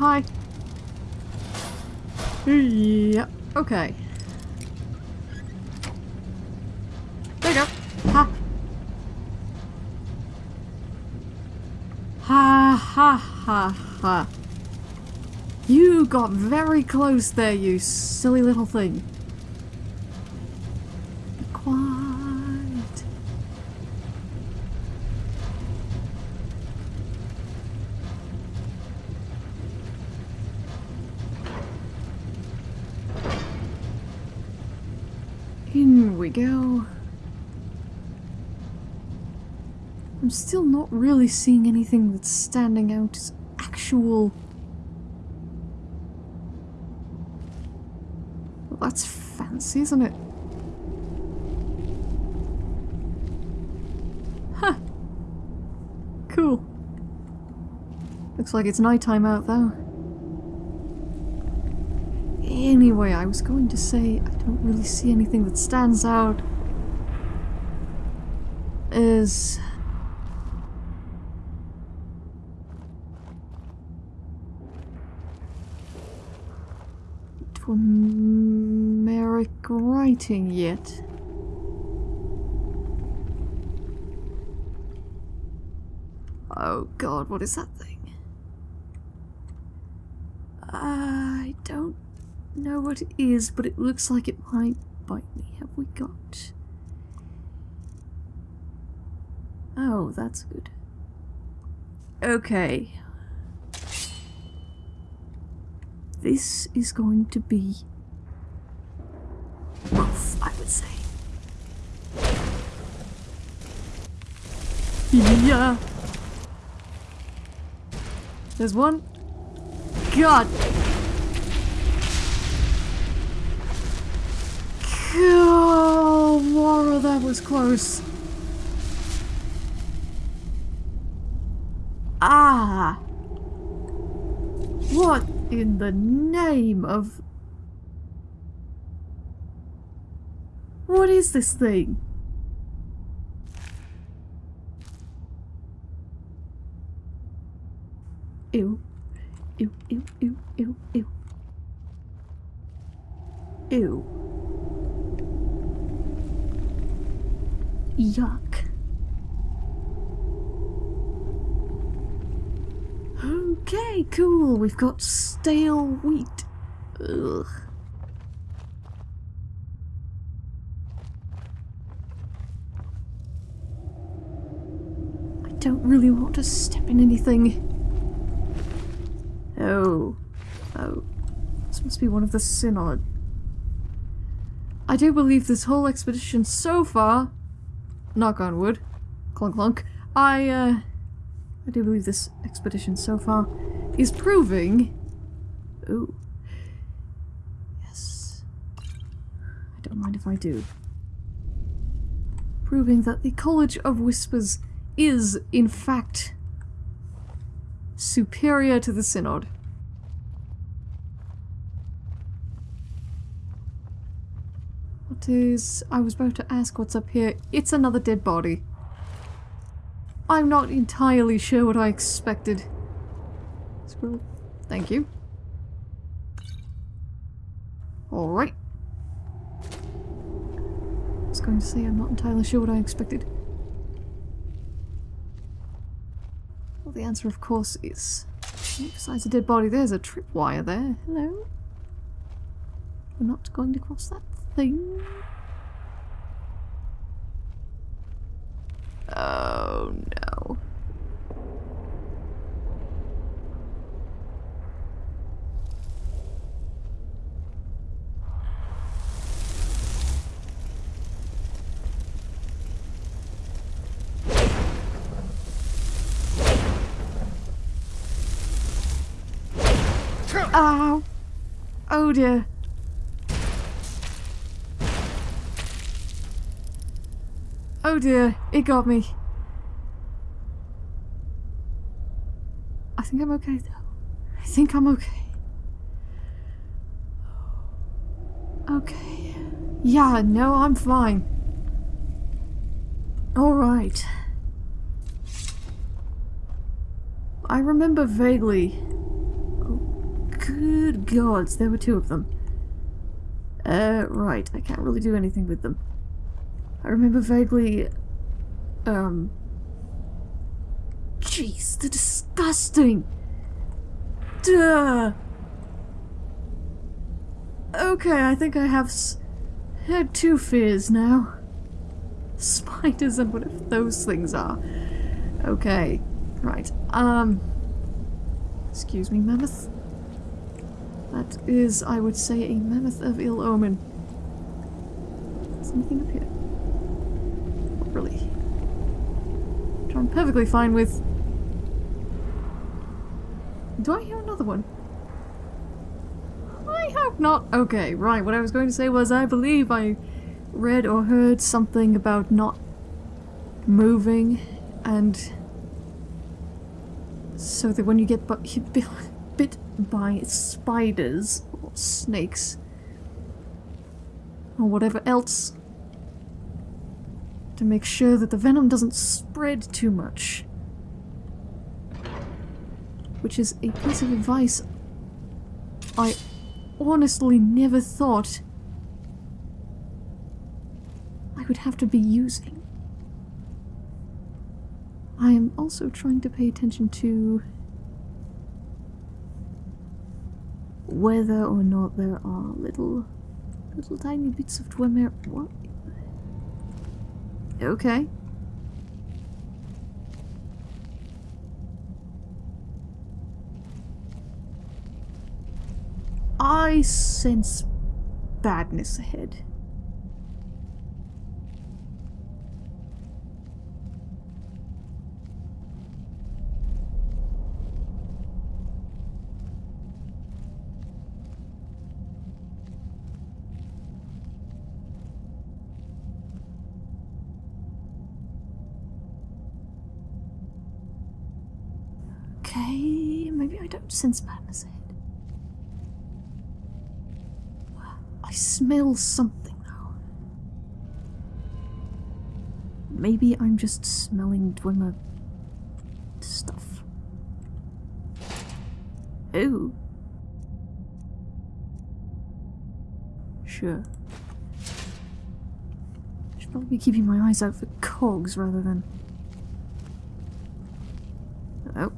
Hi. Yep, okay. There you go. Ha. Ha ha ha ha. You got very close there, you silly little thing. In we go. I'm still not really seeing anything that's standing out as actual... Well, that's fancy, isn't it? Huh. Cool. Looks like it's night time out, though. I was going to say I don't really see anything that stands out as Merrick writing yet. Oh god, what is that thing? I don't what it is, but it looks like it might bite me. Have we got... Oh, that's good. Okay. This is going to be rough, I would say. Yeah. There's one. God. Oh, Laura, that was close. Ah. What in the name of... What is this thing? Ew. Ew, ew, ew, ew, ew. Ew. Yuck. Okay, cool. We've got stale wheat. Ugh. I don't really want to step in anything. Oh. Oh. This must be one of the Synod. I do believe this whole expedition so far, knock on wood, clunk clunk, I, uh, I do believe this expedition so far is proving... Ooh. Yes. I don't mind if I do. Proving that the College of Whispers is, in fact, superior to the Synod. What is... I was about to ask what's up here. It's another dead body. I'm not entirely sure what I expected. Squirrel. Thank you. Alright. I was going to say I'm not entirely sure what I expected. Well, the answer, of course, is... Besides a dead body, there's a tripwire there. Hello? We're not going to cross that Oh no. Ow! Oh dear. Oh dear, it got me. I think I'm okay though. I think I'm okay. Okay. Yeah, no, I'm fine. Alright. I remember vaguely Oh, Good gods, there were two of them. Uh, right, I can't really do anything with them. I remember vaguely, um... Jeez, they're disgusting! Duh! Okay, I think I have had two fears now. Spiders and whatever those things are. Okay, right, um... Excuse me, mammoth? That is, I would say, a mammoth of ill omen. Is anything up here? Really. Which I'm perfectly fine with. Do I hear another one? I hope not. Okay, right. What I was going to say was I believe I read or heard something about not moving and so that when you get bit by spiders or snakes or whatever else to make sure that the venom doesn't spread too much. Which is a piece of advice I honestly never thought I would have to be using. I am also trying to pay attention to whether or not there are little little tiny bits of Dwemer what okay. I sense badness ahead Okay, don't sense madness. I smell something though. Maybe I'm just smelling Dwemer stuff. Oh. Sure. Should probably be keeping my eyes out for cogs rather than... Oh.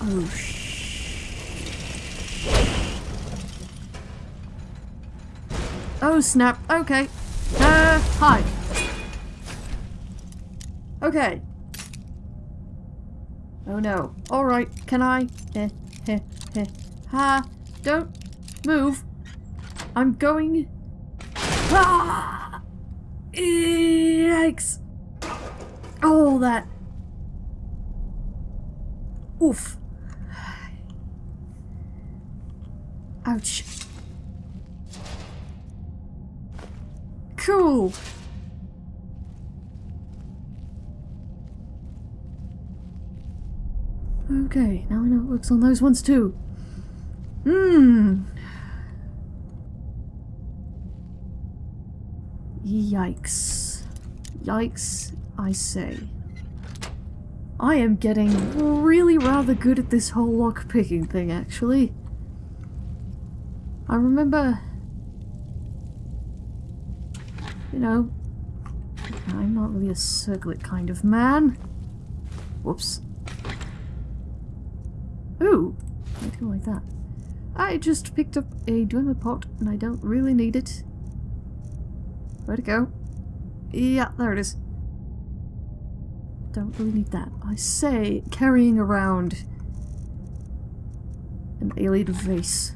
Oh, Oh, snap. Okay. Uh, hi. Okay. Oh no. Alright, can I? Heh, heh, heh. Ha! Don't move. I'm going... Ah! Yikes! Oh, that... Oof. Ouch. Cool. Okay, now I know it works on those ones too. Hmm. Yikes. Yikes, I say. I am getting really rather good at this whole lock-picking thing, actually. I remember... You know... I'm not really a circlet kind of man. Whoops. Ooh! Anything like that. I just picked up a Dwemer pot and I don't really need it. Where'd it go? Yeah, there it is. Don't really need that. I say carrying around an alien vase.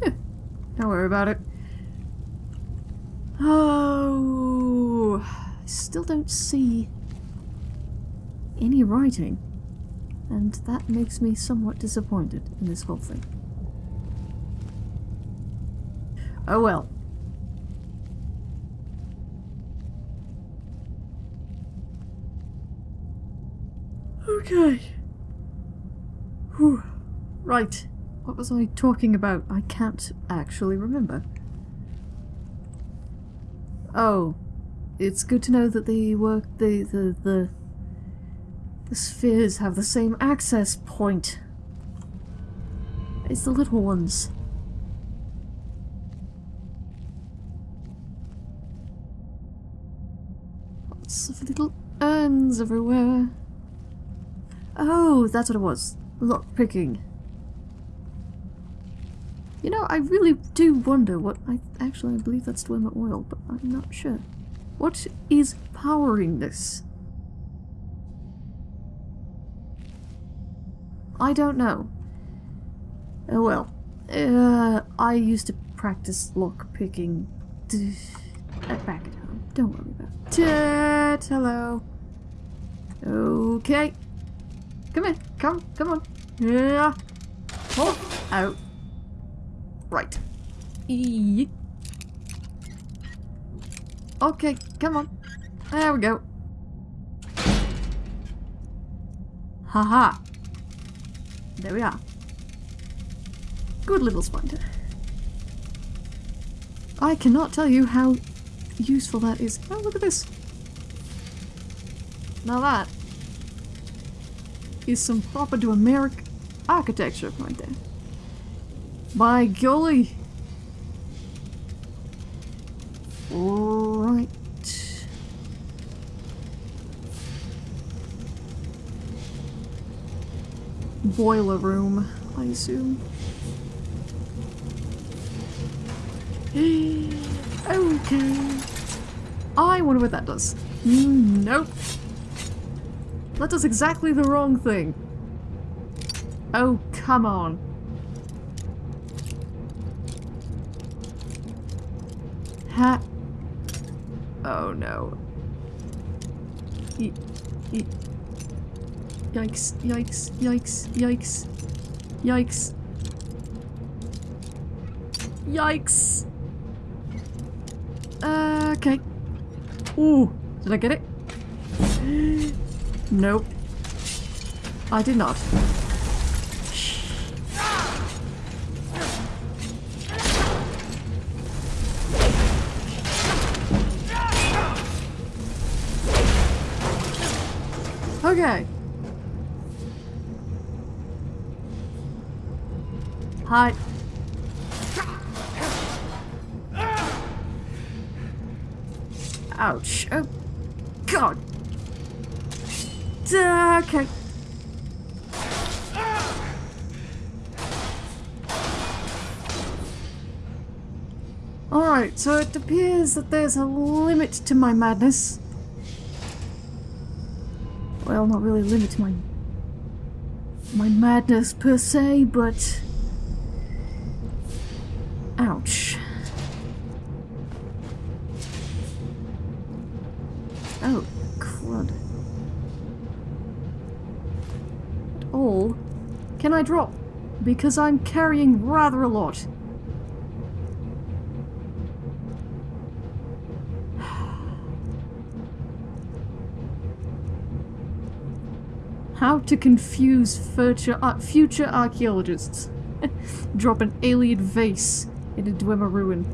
Don't worry about it. Oh, I still don't see any writing. And that makes me somewhat disappointed in this whole thing. Oh well. Okay. Whew. Right. What was I talking about? I can't actually remember. Oh. it's good to know that the work the the the the spheres have the same access point. It's the little ones. Lots of little urns everywhere. Oh, that's what it was. Lock picking. You know, I really do wonder what I actually I believe that's Dwemer oil, but I'm not sure. What is powering this? I don't know. Oh well. Uh, I used to practice lock picking back at home. Don't worry about it. Ted, hello. Okay. Come in. Come, come on. Yeah. Pull out. Right. Eek. Okay, come on. There we go. Haha. -ha. There we are. Good little spider. I cannot tell you how useful that is. Oh, look at this. Now that is some proper to American architecture right there. By golly. Right. Boiler room, I assume. okay. I wonder what that does. Mm, nope. That does exactly the wrong thing. Oh, come on. Oh no. Yikes, yikes, yikes, yikes, yikes. Yikes. Uh, okay. Ooh, did I get it? nope. I did not. Okay. Hi. Ouch. Oh, God. Okay. Alright, so it appears that there's a limit to my madness. Well, not really limit my... my madness per se, but... Ouch. Oh, crud. At all can I drop? Because I'm carrying rather a lot. How to confuse future, future archaeologists. Drop an alien vase into Dwemer ruin.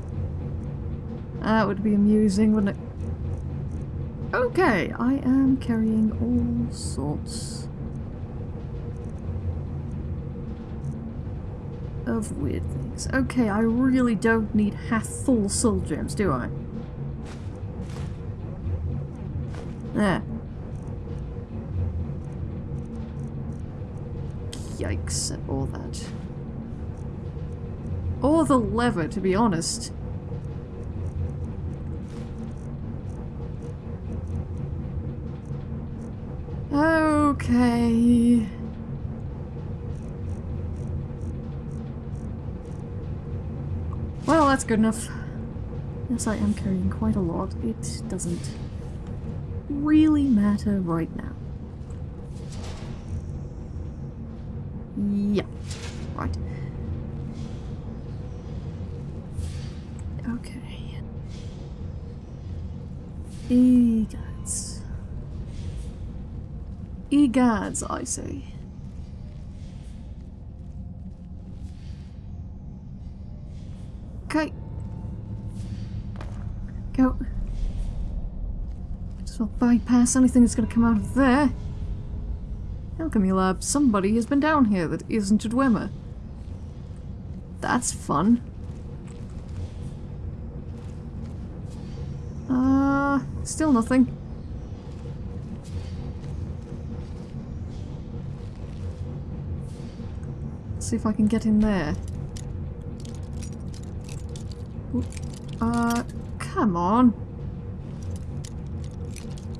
That would be amusing, wouldn't it? Okay, I am carrying all sorts of weird things. Okay, I really don't need half full soul gems, do I? There. Yikes at all that. Or the lever, to be honest. Okay. Well, that's good enough. Yes, I am carrying quite a lot. It doesn't really matter right now. Yeah. Right. Okay. Egads. Egads, I say. Okay. Go. So I'll bypass anything that's gonna come out of there. Alchemy lab. Somebody has been down here that isn't a Dwemer. That's fun. Uh, still nothing. Let's see if I can get in there. Uh, come on.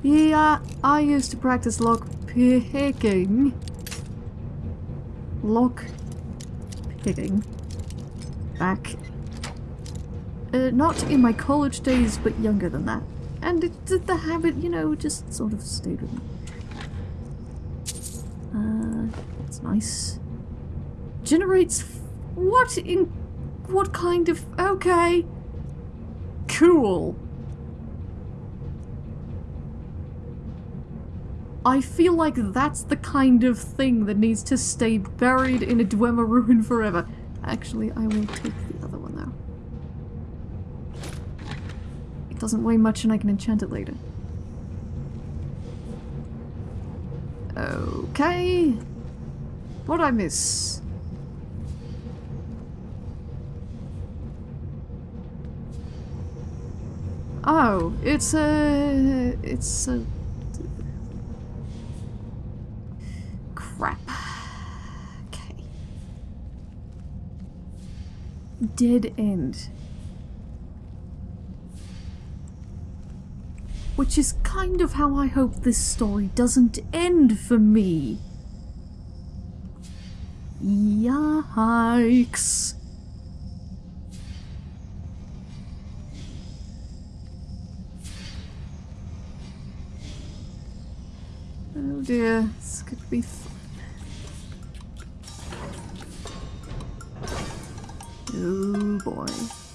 Yeah, I used to practice lock picking. Lock picking. Back. Uh, not in my college days, but younger than that. And it, the habit, you know, just sort of stayed with me. Uh, that's nice. Generates... What in... What kind of... Okay. Cool. I feel like that's the kind of thing that needs to stay buried in a Dwemer ruin forever. Actually, I will take the other one now. It doesn't weigh much and I can enchant it later. Okay. What'd I miss? Oh, it's a... It's a... Dead end. Which is kind of how I hope this story doesn't end for me. Yikes. Oh dear, this could be Oh boy.